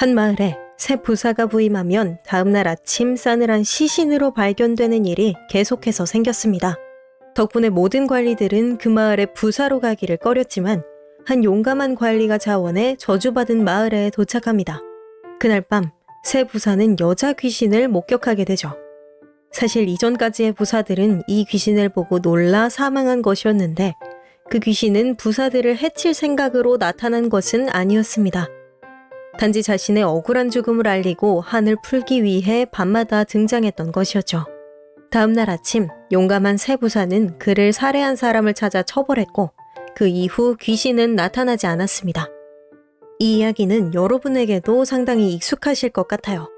한 마을에 새 부사가 부임하면 다음날 아침 싸늘한 시신으로 발견되는 일이 계속해서 생겼습니다. 덕분에 모든 관리들은 그 마을에 부사로 가기를 꺼렸지만 한 용감한 관리가 자원해 저주받은 마을에 도착합니다. 그날 밤 새 부사는 여자 귀신을 목격하게 되죠. 사실 이전까지의 부사들은 이 귀신을 보고 놀라 사망한 것이었는데 그 귀신은 부사들을 해칠 생각으로 나타난 것은 아니었습니다. 단지 자신의 억울한 죽음을 알리고 한을 풀기 위해 밤마다 등장했던 것이었죠. 다음날 아침 용감한 새 부사는 그를 살해한 사람을 찾아 처벌했고 그 이후 귀신은 나타나지 않았습니다. 이 이야기는 여러분에게도 상당히 익숙하실 것 같아요.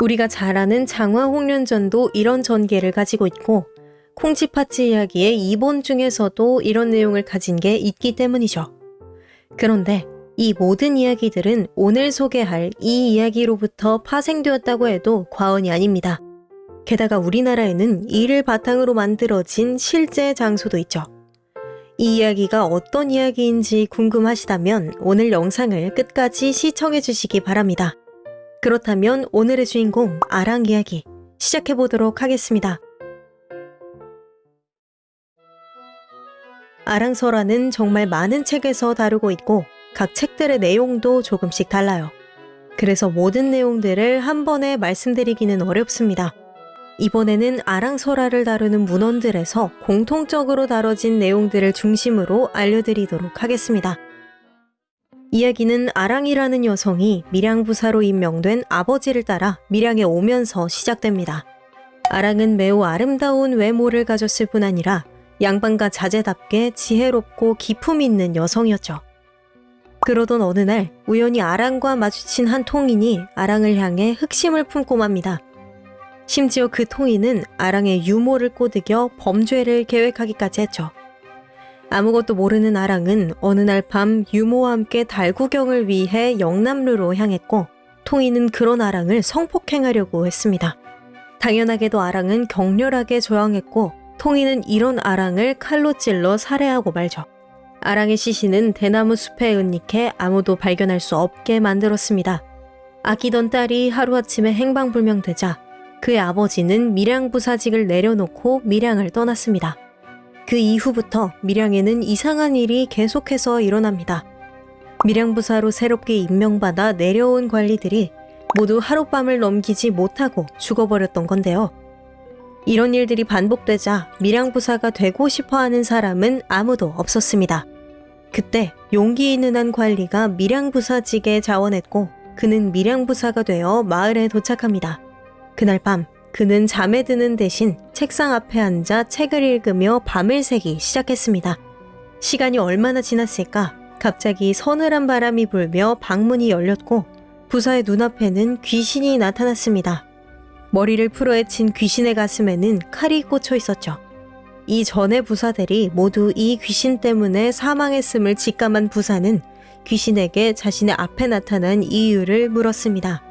우리가 잘 아는 장화 홍련전도 이런 전개를 가지고 있고 콩쥐팥쥐 이야기의 이본 중에서도 이런 내용을 가진 게 있기 때문이죠. 그런데 이 모든 이야기들은 오늘 소개할 이 이야기로부터 파생되었다고 해도 과언이 아닙니다. 게다가 우리나라에는 이를 바탕으로 만들어진 실제 장소도 있죠. 이 이야기가 어떤 이야기인지 궁금하시다면 오늘 영상을 끝까지 시청해 주시기 바랍니다. 그렇다면 오늘의 주인공 아랑 이야기 시작해 보도록 하겠습니다. 아랑설화는 정말 많은 책에서 다루고 있고 각 책들의 내용도 조금씩 달라요. 그래서 모든 내용들을 한 번에 말씀드리기는 어렵습니다. 이번에는 아랑설화를 다루는 문헌들에서 공통적으로 다뤄진 내용들을 중심으로 알려드리도록 하겠습니다. 이야기는 아랑이라는 여성이 밀양부사로 임명된 아버지를 따라 밀양에 오면서 시작됩니다. 아랑은 매우 아름다운 외모를 가졌을 뿐 아니라 양반과 자제답게 지혜롭고 기품 있는 여성이었죠. 그러던 어느 날 우연히 아랑과 마주친 한 통인이 아랑을 향해 흑심을 품고 맙니다. 심지어 그 통인은 아랑의 유모를 꼬드겨 범죄를 계획하기까지 했죠. 아무것도 모르는 아랑은 어느 날 밤 유모와 함께 달구경을 위해 영남루로 향했고 통인은 그런 아랑을 성폭행하려고 했습니다. 당연하게도 아랑은 격렬하게 저항했고 통인은 이런 아랑을 칼로 찔러 살해하고 말죠. 아랑의 시신은 대나무 숲에 은닉해 아무도 발견할 수 없게 만들었습니다. 아끼던 딸이 하루아침에 행방불명되자 그의 아버지는 밀양 부사직을 내려놓고 밀양을 떠났습니다. 그 이후부터 밀양에는 이상한 일이 계속해서 일어납니다. 밀양 부사로 새롭게 임명받아 내려온 관리들이 모두 하룻밤을 넘기지 못하고 죽어버렸던 건데요. 이런 일들이 반복되자 밀양 부사가 되고 싶어 하는 사람은 아무도 없었습니다. 그때 용기 있는 한 관리가 밀양부사직에 자원했고 그는 밀양부사가 되어 마을에 도착합니다. 그날 밤 그는 잠에 드는 대신 책상 앞에 앉아 책을 읽으며 밤을 새기 시작했습니다. 시간이 얼마나 지났을까 갑자기 서늘한 바람이 불며 방문이 열렸고 부사의 눈앞에는 귀신이 나타났습니다. 머리를 풀어헤친 귀신의 가슴에는 칼이 꽂혀 있었죠. 이 전의 부사들이 모두 이 귀신 때문에 사망했음을 직감한 부사는 귀신에게 자신의 앞에 나타난 이유를 물었습니다.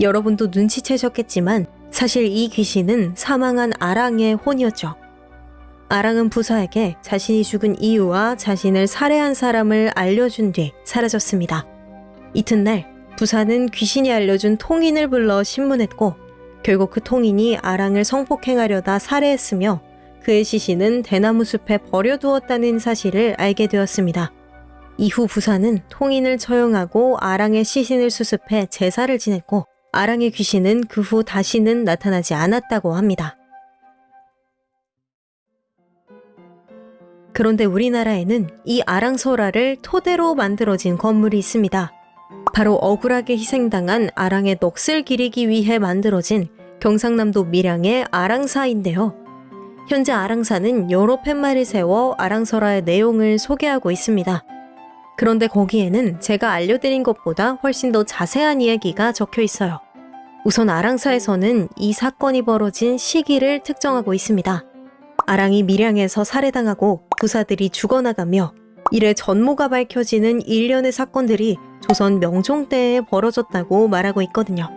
여러분도 눈치채셨겠지만 사실 이 귀신은 사망한 아랑의 혼이었죠. 아랑은 부사에게 자신이 죽은 이유와 자신을 살해한 사람을 알려준 뒤 사라졌습니다. 이튿날 부사는 귀신이 알려준 통인을 불러 신문했고 결국 그 통인이 아랑을 성폭행하려다 살해했으며 그의 시신은 대나무 숲에 버려두었다는 사실을 알게 되었습니다. 이후 부사는 통인을 처형하고 아랑의 시신을 수습해 제사를 지냈고 아랑의 귀신은 그 후 다시는 나타나지 않았다고 합니다. 그런데 우리나라에는 이 아랑설화를 토대로 만들어진 건물이 있습니다. 바로 억울하게 희생당한 아랑의 넋을 기리기 위해 만들어진 경상남도 밀양의 아랑사인데요. 현재 아랑사는 여러 팻말을 세워 아랑설화의 내용을 소개하고 있습니다. 그런데 거기에는 제가 알려드린 것보다 훨씬 더 자세한 이야기가 적혀 있어요. 우선 아랑사에서는 이 사건이 벌어진 시기를 특정하고 있습니다. 아랑이 밀양에서 살해당하고 부사들이 죽어나가며 이래 전모가 밝혀지는 일련의 사건들이 조선 명종 때에 벌어졌다고 말하고 있거든요.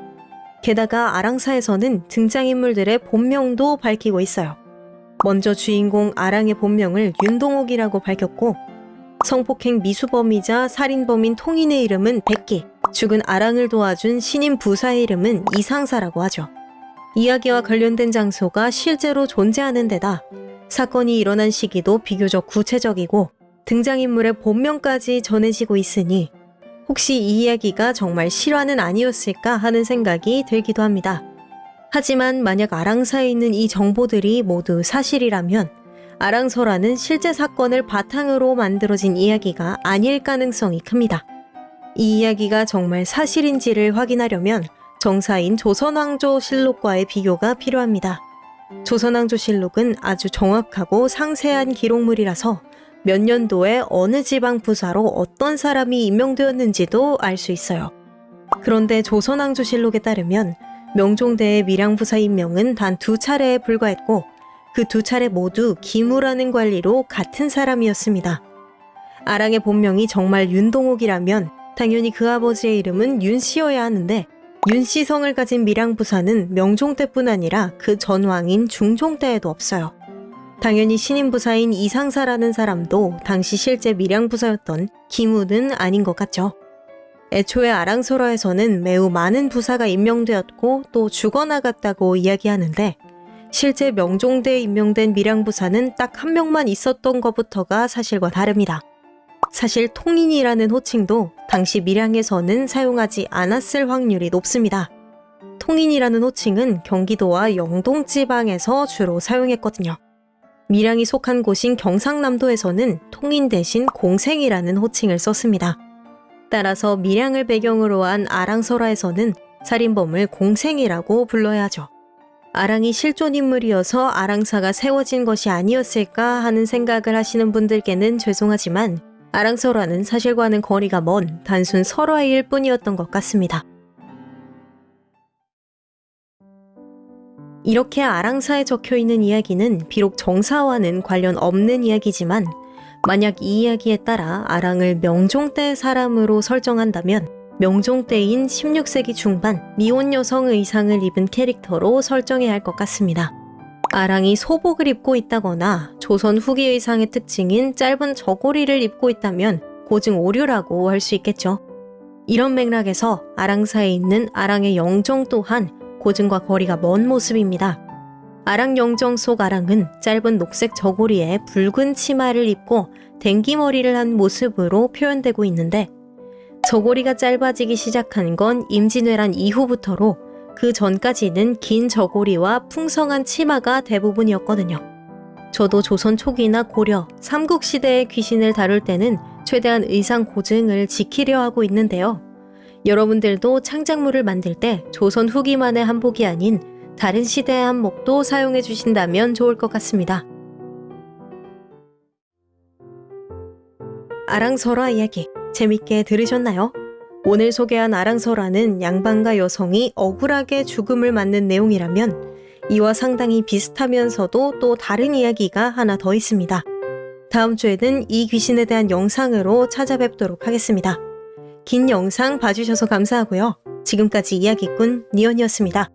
게다가 아랑사에서는 등장인물들의 본명도 밝히고 있어요. 먼저 주인공 아랑의 본명을 윤동옥이라고 밝혔고 성폭행 미수범이자 살인범인 통인의 이름은 백기, 죽은 아랑을 도와준 신임 부사의 이름은 이상사라고 하죠. 이야기와 관련된 장소가 실제로 존재하는 데다 사건이 일어난 시기도 비교적 구체적이고 등장인물의 본명까지 전해지고 있으니 혹시 이 이야기가 정말 실화는 아니었을까 하는 생각이 들기도 합니다. 하지만 만약 아랑사에 있는 이 정보들이 모두 사실이라면 아랑서라는 실제 사건을 바탕으로 만들어진 이야기가 아닐 가능성이 큽니다. 이 이야기가 정말 사실인지를 확인하려면 정사인 조선왕조 실록과의 비교가 필요합니다. 조선왕조 실록은 아주 정확하고 상세한 기록물이라서 몇 년도에 어느 지방 부사로 어떤 사람이 임명되었는지도 알 수 있어요. 그런데 조선왕조 실록에 따르면 명종대의 밀양부사 임명은 단 두 차례에 불과했고 그 두 차례 모두 기무라는 관리로 같은 사람이었습니다. 아랑의 본명이 정말 윤동옥이라면 당연히 그 아버지의 이름은 윤씨여야 하는데 윤씨성을 가진 밀양부사는 명종 때뿐 아니라 그 전왕인 중종 때에도 없어요. 당연히 신임부사인 이상사라는 사람도 당시 실제 밀양부사였던 기무는 아닌 것 같죠. 애초에 아랑소라에서는 매우 많은 부사가 임명되었고 또 죽어나갔다고 이야기하는데 실제 명종대에 임명된 밀양부사는 딱 한 명만 있었던 것부터가 사실과 다릅니다. 사실 통인이라는 호칭도 당시 밀양에서는 사용하지 않았을 확률이 높습니다. 통인이라는 호칭은 경기도와 영동 지방에서 주로 사용했거든요. 밀양이 속한 곳인 경상남도에서는 통인 대신 공생이라는 호칭을 썼습니다. 따라서 밀양을 배경으로 한 아랑설화에서는 살인범을 공생이라고 불러야 하죠. 아랑이 실존 인물이어서 아랑사가 세워진 것이 아니었을까 하는 생각을 하시는 분들께는 죄송하지만 아랑설화는 사실과는 거리가 먼 단순 설화일 뿐이었던 것 같습니다. 이렇게 아랑사에 적혀 있는 이야기는 비록 정사와는 관련 없는 이야기지만 만약 이 이야기에 따라 아랑을 명종 때 사람으로 설정한다면 명종 때인 16세기 중반 미혼 여성 의상을 입은 캐릭터로 설정해야 할 것 같습니다. 아랑이 소복을 입고 있다거나 조선 후기 의상의 특징인 짧은 저고리를 입고 있다면 고증 오류라고 할 수 있겠죠. 이런 맥락에서 아랑사에 있는 아랑의 영정 또한 고증과 거리가 먼 모습입니다. 아랑 영정 속 아랑은 짧은 녹색 저고리에 붉은 치마를 입고 댕기머리를 한 모습으로 표현되고 있는데 저고리가 짧아지기 시작한 건 임진왜란 이후부터로 그 전까지는 긴 저고리와 풍성한 치마가 대부분이었거든요. 저도 조선 초기나 고려, 삼국시대의 귀신을 다룰 때는 최대한 의상 고증을 지키려 하고 있는데요. 여러분들도 창작물을 만들 때 조선 후기만의 한복이 아닌 다른 시대의 한복도 사용해 주신다면 좋을 것 같습니다. 아랑설화 이야기 재밌게 들으셨나요? 오늘 소개한 아랑설화는 양반과 여성이 억울하게 죽음을 맞는 내용이라면 이와 상당히 비슷하면서도 또 다른 이야기가 하나 더 있습니다. 다음 주에는 이 귀신에 대한 영상으로 찾아뵙도록 하겠습니다. 긴 영상 봐주셔서 감사하고요. 지금까지 이야기꾼 니언이었습니다.